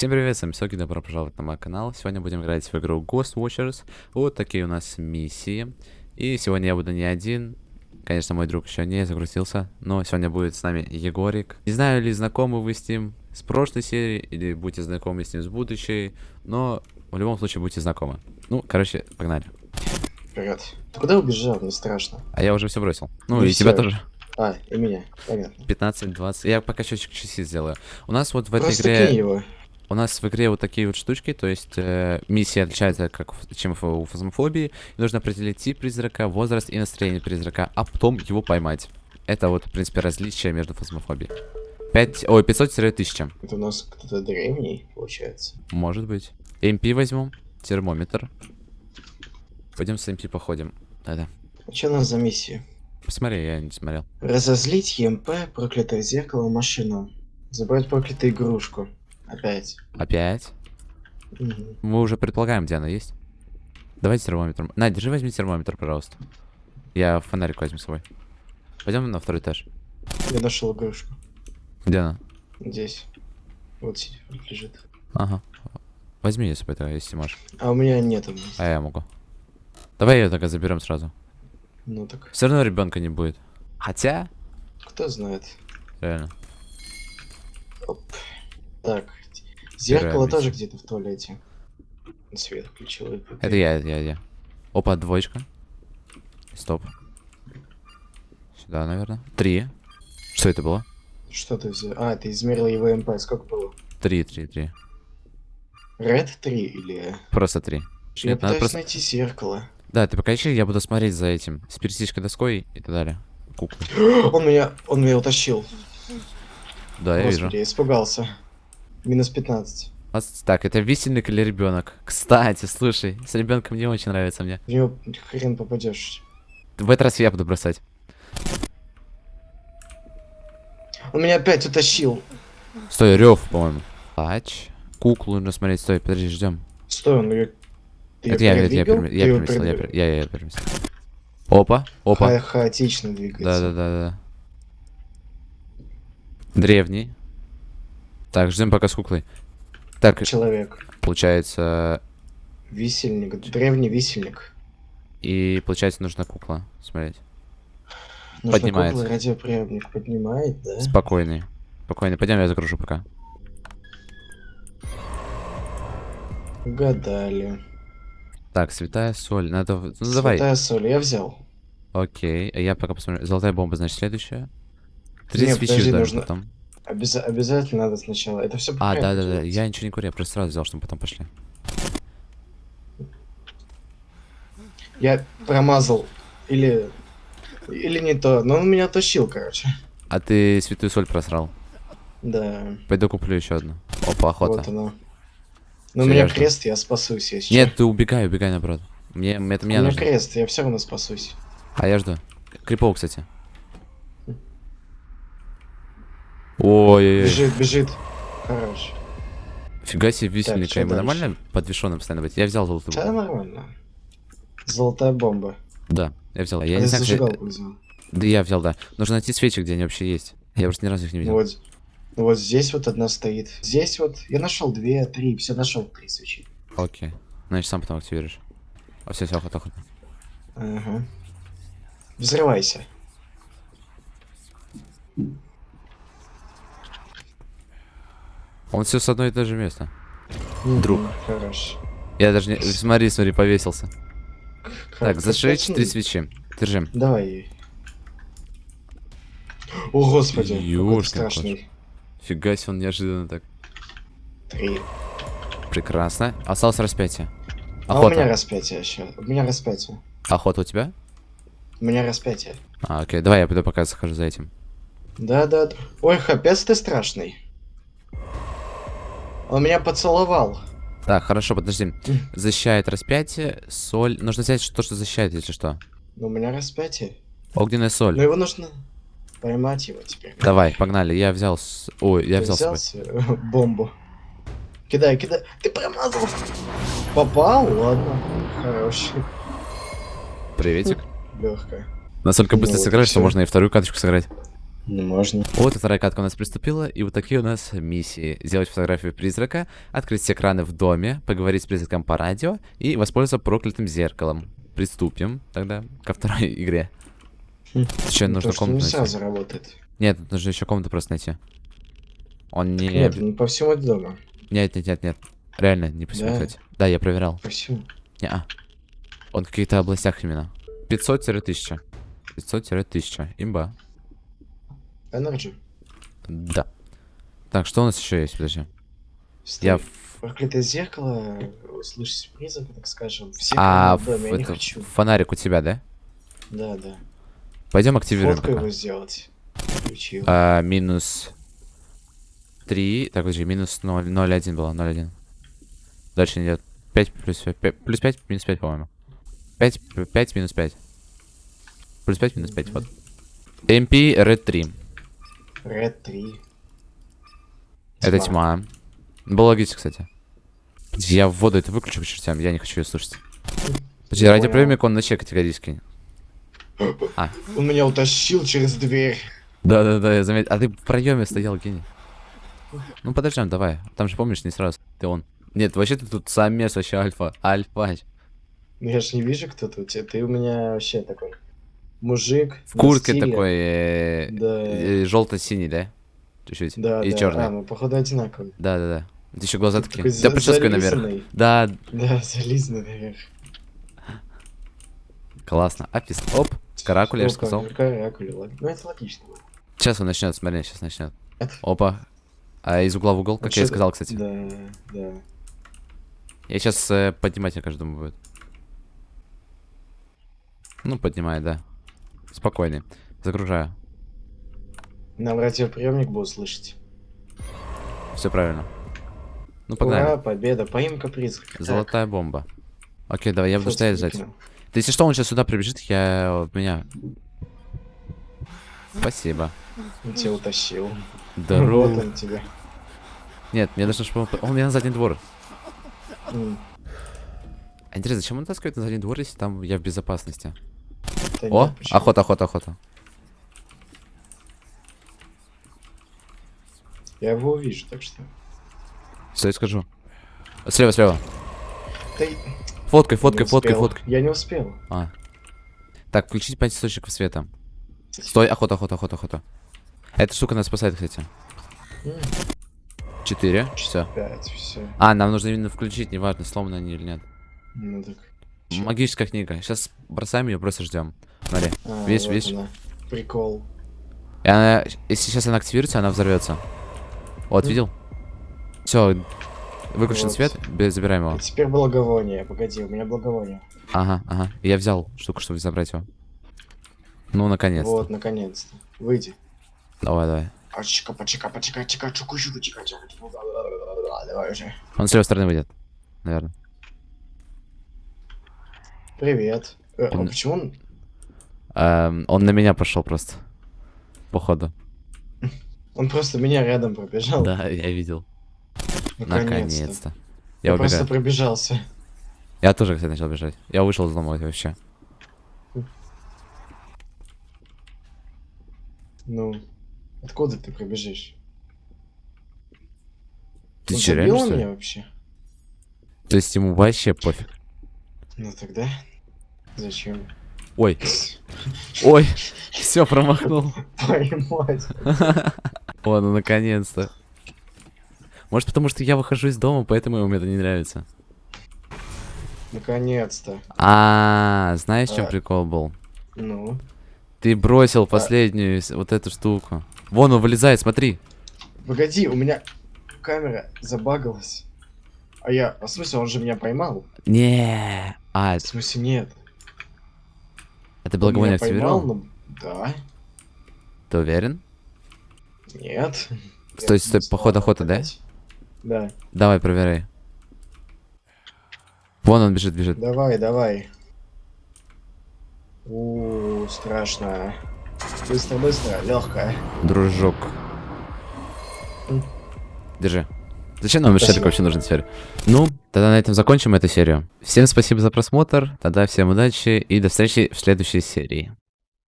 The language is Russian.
Всем привет, с вами Соки, добро пожаловать на мой канал. Сегодня будем играть в игру Ghost Watchers. Вот такие у нас миссии. И сегодня я буду не один. Конечно, мой друг еще не загрузился, но сегодня будет с нами Егорик. Не знаю, ли знакомы вы с ним с прошлой серии, или будете знакомы с ним с будущей, но в любом случае будьте знакомы. Ну, короче, погнали. Вперед. Ты куда убежал? Мне страшно. А я уже все бросил. Ну, Ну и и тебя тоже. А, и меня. Понятно. 15-20. Я пока счетчик часи сделаю. У нас вот в этой Просто игре... кинь его. У нас в игре вот такие вот штучки, то есть э, миссия отличается, как чем у фазмофобии. Нужно определить тип призрака, возраст и настроение призрака, а потом его поймать. Это вот, в принципе, различие между фазмофобией. 5, ой, 500-1000, Это у нас кто-то древний, получается. может быть. MP возьмем, термометр. Пойдем с MP походим. Да-да. А что у нас за миссия? Посмотри, я не смотрел. Разозлить ЕМП, проклятое зеркало, машину. Забрать проклятую игрушку. Опять. Опять? Мгм. Мы уже предполагаем, где она есть. Давайте термометр. Надя, держи, возьми термометр, пожалуйста. Я фонарик возьму с собой. Пойдем на второй этаж. Я нашел игрушку. Где она? Здесь. Вот сидит, лежит. Ага. Возьми ее с собой тогда, если можешь. А у меня нету. А я могу. Давай ее тогда заберем сразу. Ну так, Все равно ребенка не будет. Хотя, кто знает. реально. Оп. Так. Зеркало миссия. тоже где-то в туалете. Свет включил. Это я, это я, я. Опа, двоечка. Стоп. Сюда, наверное. Три. Что это было? Что ты взял? А, ты измерил его МП. Сколько было? Три, три, три. Red 3 или... Просто три. Я Нет, надо пытаюсь просто... найти зеркало. Да, ты пока ищи, я буду смотреть за этим. С пересечкой доской и так далее. Куклы. Он меня, он меня утащил. Да, я Господи, вижу. я испугался. Минус 15. А Так, это висельник или ребенок? Кстати, слушай, с ребенком не очень нравится мне. В него хрен попадешь. В этот раз я буду бросать. Он меня опять утащил. Стой, рев, по-моему. Тач. Куклу нужно смотреть, стой, подожди, ждем. Стой, он ее... Ты Это я, я, передвигал? перем- я переместил, я, я, я переместил. Опа, опа. Ха- хаотично двигается. Да, да, да, да. Древний. Так, ждем пока с куклой. Так, Человек. получается... Висельник. Древний висельник. И получается нужна кукла. Смотреть. Нужно Поднимается. радиоприемник поднимает, да? Спокойный. Спокойный. Пойдем, я загружу пока. Угадали. Так, святая соль. Надо... Ну, давай. Святая соль, я взял. Окей. А я пока посмотрю. Золотая бомба, значит, следующая. Три свечи нужно- потом. Обяза- обязательно надо сначала. Это все А, да-да-да. Я ничего не курю, я просто сразу взял, чтобы потом пошли. Я промазал. Или... Или не то. Но он меня тащил, короче. А ты святую соль просрал. Да. Пойду куплю еще одну. Опа, охота. Вот оно. Но у меня жду. крест, я спасусь, если Нет, ты убегай, убегай наоборот. Мне, это чё. У меня нужно. крест, я все равно спасусь. А я жду. Крипов, кстати. Ой-ой-ой. Бежит, бежит. Хорош. Фига себе висельника. чё Ему нормально подвешенным постоянно быть? Я взял золотую Да, бомбу. нормально. Золотая бомба. Да, я взял. Я не знаю, где- взял. Да я взял, да. Нужно найти свечи, где они вообще есть. Я просто ни разу их не видел. Вот. Вот здесь вот одна стоит. Здесь вот я нашел две, три, все нашел три свечи. Окей. Значит, сам потом активируешь. А все, все, охота, охота. Ага. Взрывайся. Он все с одной и той же места. Друг. Я даже не... Смотри, смотри, повесился. Как- Так, зажечь три свечи. Держим. Давай. О, господи, страшный. Фига себе, он неожиданно так. Три. Прекрасно. Осталось распятие. А у меня Охота. распятие еще. У меня распятие. Охота у тебя? У меня распятие. А, окей. Давай я пойду пока захожу за этим. Да, да. да. Ой, капец ты страшный. Он меня поцеловал. Так, хорошо, подожди. Защищает распятие, соль. Нужно взять то, что защищает, если что. Но у меня распятие. Огненная Но соль. его нужно поймать его теперь. Давай, погнали. Я взял... с- Ой, я Ты взял собой. с- бомбу. Кидай, кидай. Ты промазал. Попал? Ладно. Хороший. Приветик. Легкая. Настолько Ну быстро вот и сыграешь, что можно и вторую каточку сыграть. Ну, можно. Вот вторая катка у нас приступила, и вот такие у нас миссии. Сделать фотографию призрака, открыть все экраны в доме, поговорить с призраком по радио и воспользоваться проклятым зеркалом. Приступим тогда ко второй игре. Хм. Еще Ну, нужно то, комнату нельзя найти. заработать. Нет, тут нужно еще комнату просто найти. Он не... Нет, ну по всему дому. Нет, нет, нет, нет. Реально, не по всему, Да? кстати. Да, я проверял. По всему. Не-а. Он в каких-то областях именно. 500-1000. 500-1000. Имба. Energy. Да. Так, что у нас еще есть? Подожди. Стой. Я... Проклятое зеркало, услышать призрака, так скажем. Все А, в доме, я не хочу. фонарик у тебя, да? Да, да. Пойдем активируем Фотку пока. его сделать. Включил. А, минус 3. Так, подожди, минус 0, 0,1 было, 0,1. Дальше не идет. 5 плюс 5, плюс 5, минус 5, по-моему. 5, 5 минус 5. Плюс 5, минус 5, вот. MP Red 3. Red 3. Это тьма. Логично, кстати. Я в воду это выключу к чертям, я не хочу ее слушать. Подожди, Я радиоприемник он на чек категорически. Он меня утащил через дверь. Да-да-да, я заметил. А ты в проеме стоял, гений. Ну подождем, давай. Там же помнишь, не сразу. Ты он. Нет, вообще ты тут самец вообще альфа. Альфа. Ну я ж не вижу, кто тут. Ты у меня вообще такой мужик. В куртке стиле. такой э, Да. желто-синий, да? Чуть-чуть. Да, И да. черный. А, мы походу одинаковые. Да-да-да. Это еще глаза Ты такие. такой за- прическа наверх. Да, Да, зализанный наверх. классно. Апис. Оп. Каракуля, я же сказал. Каракуля, лог- Ну это логично. Сейчас он начнет, смотри, сейчас начнет. Опа. А из угла в угол, как Вот я и сказал, кстати. Да, да. Я сейчас поднимать, я каждому будет. Ну, поднимай, да. Спокойный. Загружаю. Нам радиоприемник будет слышать. Все правильно. Ну, погнали. Ура, победа, поимка призрака. Так, Золотая бомба. Окей, давай, я буду стоять сзади. выкинул. Да если что, он сейчас сюда прибежит, я вот меня. Спасибо. Он тебя утащил. Вот Здорово. он тебя. Нет, мне должно, чтобы он... Меня на задний двор. Интересно, зачем он таскивает на задний двор, если там я в безопасности? Да О, нет, почему? охота, охота, охота. Я его увижу, так что. Я скажу? Слева, слева. И- Фоткай, фоткай, фоткай, фоткай. Я не успел. А. Так, включить 5 источников света. Стой, охота, охота, охота, охота. Эта штука нас спасает, кстати. Четыре, все. Пять, все. А, нам нужно именно включить, неважно, сломаны они или нет. Ну так. Чё? Магическая книга. Сейчас бросаем ее, просто ждем. Смотри. А, Видишь, вот видишь? она. Прикол. И она, если сейчас она активируется, она взорвется. Вот, видел? Все, выключен Вот. свет, забираем его. Теперь благовоние. Погоди, у меня благовоние. Ага, ага. Я взял штуку, чтобы забрать его. Ну, наконец-то. Вот, наконец-то. Выйди. Давай, давай. А уже. Он с левой стороны выйдет. Наверное. Привет. Э, а Он- почему он... Эм, он на меня пошел просто. Походу. Он просто меня рядом пробежал. Да, я видел. Наконец-то. Я Я просто пробежался. Я тоже, кстати, начал бежать. Я вышел из дома вообще. Ну, откуда ты пробежишь? Ты Он че, реально, что ли? вообще? То есть ему вообще пофиг. Ну тогда... Зачем? Ой. Ой. Все, промахнул. Поймать. О, ну наконец-то. Может, потому что я выхожу из дома, поэтому ему это не нравится. Наконец-то. А, знаешь, в чем А. прикол был? Ну. Ты бросил последнюю с- вот эту штуку. Вон он вылезает, смотри. Погоди, у меня камера забагалась. А я... А в смысле, он же меня поймал? Не. А, В смысле, нет. Это Он благовоние меня поймал, активировал? но... Да. Ты уверен? Нет. Стой, стой, поход охота, да? Да. Давай, проверяй. Вон он бежит, бежит. Давай, давай. У, страшно. Быстро, быстро, легкая. Дружок. Держи. Зачем нам. Шерик вообще нужен теперь? Ну, тогда на этом закончим эту серию. Всем спасибо за просмотр, тогда всем удачи и до встречи в следующей серии.